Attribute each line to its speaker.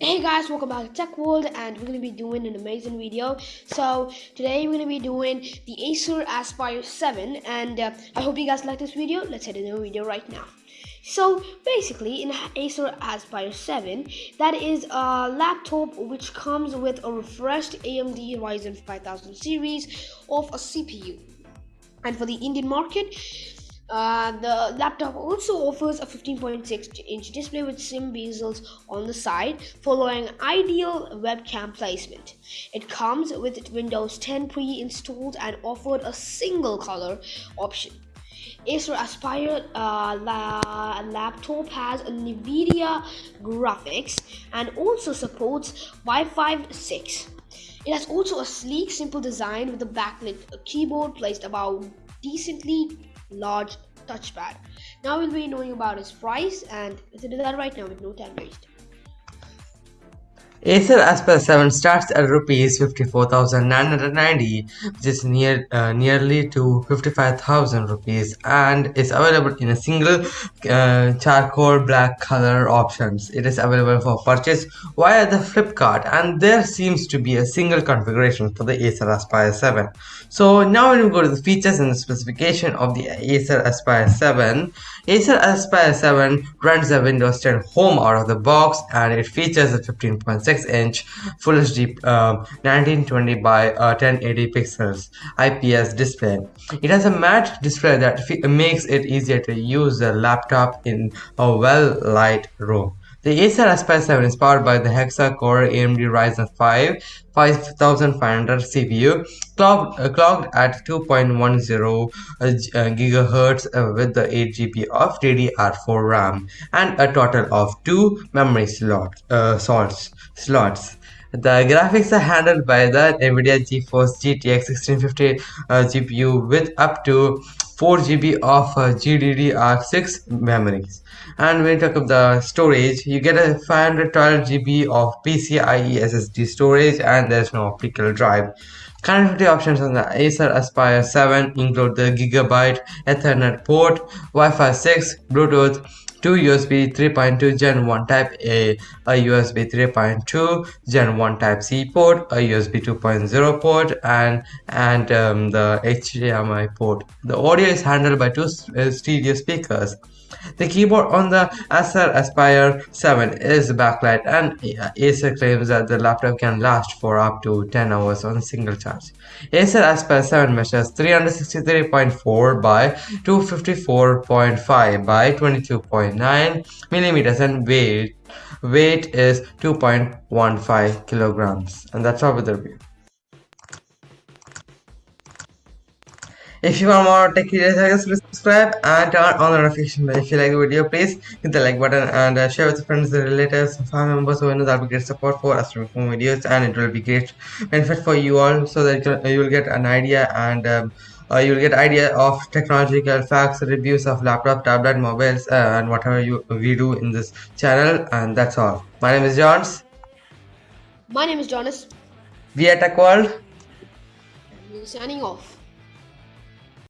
Speaker 1: Hey guys, welcome back to Tech World and we're going to be doing an amazing video. So today we're going to be doing the Acer Aspire 7 and uh, I hope you guys like this video. Let's head into the video right now. So basically in Acer Aspire 7 that is a laptop which comes with a refreshed AMD Ryzen 5000 series of a CPU. And for the Indian market, uh, the laptop also offers a 15.6 inch display with sim bezels on the side, following ideal webcam placement. It comes with Windows 10 pre-installed and offered a single color option. Acer Aspire uh, la laptop has NVIDIA graphics and also supports Wi-Fi 6. It has also a sleek, simple design with a backlit keyboard placed about decently large touchpad. Now we'll be knowing about its price and let's do that right now with no time waste.
Speaker 2: Acer Aspire 7 starts at rupees 54,990 which is near uh, nearly to 55,000 rupees and is available in a single uh, charcoal black color options. It is available for purchase via the Flipkart and there seems to be a single configuration for the Acer Aspire 7. So now when we go to the features and the specification of the Acer Aspire 7, Acer Aspire 7 runs the Windows 10 Home out of the box and it features a 15.6 6 inch Full HD uh, 1920 by uh, 1080 pixels IPS display. It has a matte display that makes it easier to use the laptop in a well light room. The Acer Aspire 7 is powered by the hexa-core AMD Ryzen 5 5500 CPU clocked, uh, at 2.10 uh, gigahertz uh, with the 8 GB of DDR4 RAM and a total of two memory uh, slots. slots. The graphics are handled by the NVIDIA GeForce GTX 1650 uh, GPU with up to 4 GB of uh, GDDR6 memories. And when you talk of the storage, you get a 512 GB of PCIe SSD storage and there's no optical drive. Connectivity options on the Acer Aspire 7 include the Gigabyte Ethernet port, Wi-Fi 6, Bluetooth, two USB 3.2 Gen 1 Type A, a USB 3.2 Gen 1 Type C port, a USB 2.0 port, and and um, the HDMI port. The audio is handled by two uh, stereo speakers. The keyboard on the Acer Aspire 7 is backlight and Acer claims that the laptop can last for up to 10 hours on single charge. Acer Aspire 7 measures 363.4 by 254.5 by 22.9 millimeters and weight weight is 2.15 kilograms and that's all with the review. If you want more tech videos, please subscribe and turn on the notification bell. If you like the video, please hit the like button and uh, share with friends, relatives, family members who know that will be great support for us to make more videos and it will be great benefit for you all so that you will get an idea and um, uh, you'll get idea of technological facts reviews of laptop tablet mobiles uh, and whatever you we do in this channel and that's all. My name is johns.
Speaker 1: My name is jonas.
Speaker 2: We are tech world
Speaker 1: signing off